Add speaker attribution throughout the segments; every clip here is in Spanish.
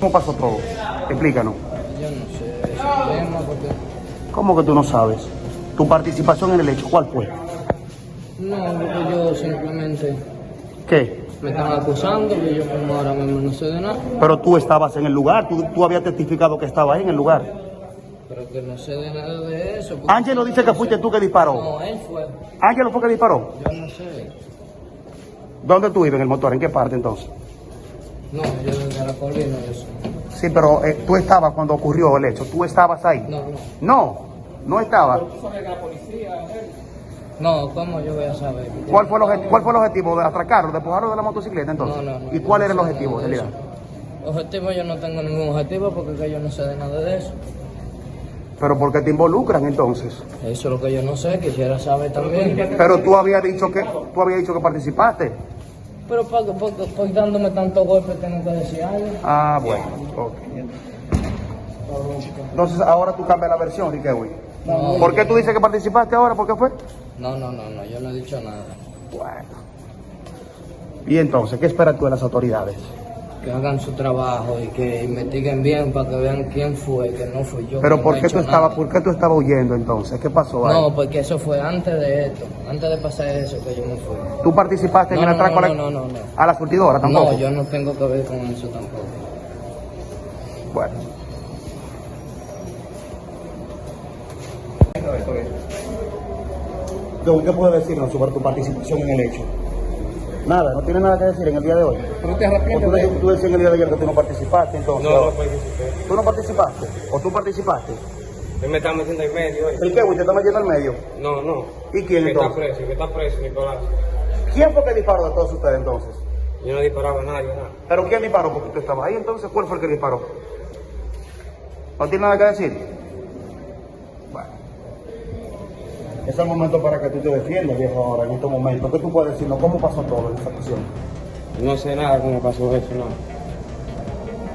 Speaker 1: ¿Cómo pasó todo? Explícanos.
Speaker 2: Yo no sé ese tema porque
Speaker 1: ¿Cómo que tú no sabes? Tu participación en el hecho, ¿cuál fue?
Speaker 2: no, porque yo simplemente
Speaker 1: ¿Qué?
Speaker 2: me están acusando y yo como ahora mismo no sé de nada,
Speaker 1: Pero tú estabas en el lugar, tú, tú habías testificado que estabas ahí en el lugar.
Speaker 2: pero que no sé de nada de eso.
Speaker 1: Ángelo dice que fuiste tú que disparó.
Speaker 2: No, él fue.
Speaker 1: Ángelo fue que disparó.
Speaker 2: Yo no sé.
Speaker 1: ¿Dónde tú ibas en el motor? ¿En qué parte entonces?
Speaker 2: No, yo yo sé.
Speaker 1: Sí, pero eh, tú estabas cuando ocurrió el hecho. ¿Tú estabas ahí?
Speaker 2: No, no.
Speaker 1: No, no estaba.
Speaker 2: No, ¿cómo yo voy a saber?
Speaker 1: ¿Cuál fue el, cuál fue el objetivo? ¿De atracarlo, de empujarlo de la motocicleta entonces?
Speaker 2: No, no, no.
Speaker 1: ¿Y cuál era el objetivo
Speaker 2: de
Speaker 1: realidad?
Speaker 2: eso. Objetivo yo no tengo ningún objetivo porque que yo no sé de nada de eso.
Speaker 1: ¿Pero por qué te involucran entonces?
Speaker 2: Eso es lo que yo no sé, quisiera saber también.
Speaker 1: Pero tú habías dicho que tú habías dicho que participaste.
Speaker 2: Pero porque, porque, porque dándome tantos golpes tengo que decir algo.
Speaker 1: Ah, bueno. ok. Entonces ahora tú cambias la versión, Riquelme.
Speaker 2: No,
Speaker 1: ¿Por qué tú dices que participaste ahora? ¿Por qué fue?
Speaker 2: No, no, no, no, yo no he dicho nada.
Speaker 1: Bueno. Y entonces, ¿qué esperas tú de las autoridades?
Speaker 2: Que hagan su trabajo y que investiguen bien para que vean quién fue, que no fui yo.
Speaker 1: Pero ¿por qué tú
Speaker 2: nada.
Speaker 1: por qué tú estabas huyendo entonces? ¿Qué pasó ahí?
Speaker 2: No, porque eso fue antes de esto, antes de pasar eso que yo me fui.
Speaker 1: ¿Tú participaste en el
Speaker 2: no,
Speaker 1: atraco a
Speaker 2: no,
Speaker 1: la-
Speaker 2: no, no, no.
Speaker 1: a la surtidora tampoco?
Speaker 2: No, yo no tengo que ver con eso tampoco.
Speaker 1: Bueno. ¿Qué puedes decirnos sobre tu participación en el hecho? Nada, no tiene nada que decir en el día de hoy.
Speaker 3: ¿Pero te
Speaker 1: O
Speaker 3: arrepientes
Speaker 1: tú,
Speaker 3: de
Speaker 1: tú decías en el día de ayer que tú no participaste, entonces.
Speaker 3: No, no participé.
Speaker 1: ¿Tú no participaste? ¿O tú participaste?
Speaker 3: Él me está metiendo en medio hoy.
Speaker 1: ¿El qué, güey? ¿Te está metiendo al medio?
Speaker 3: No, no.
Speaker 1: ¿Y quién
Speaker 3: Que está preso, que está preso, Nicolás.
Speaker 1: ¿Quién fue que disparó de todos ustedes entonces?
Speaker 3: Yo no disparaba a nadie, nada.
Speaker 1: ¿Pero quién disparó? Porque tú estabas ahí entonces. ¿Cuál fue el que disparó? ¿No tiene nada que decir? Es el momento para que tú te defiendas, viejo, ahora, en estos momentos. ¿Qué tú puedes decirnos? ¿Cómo pasó todo en esta ocasión?
Speaker 3: No sé nada cómo pasó eso, no.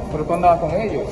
Speaker 4: Pero tú andabas con ellos.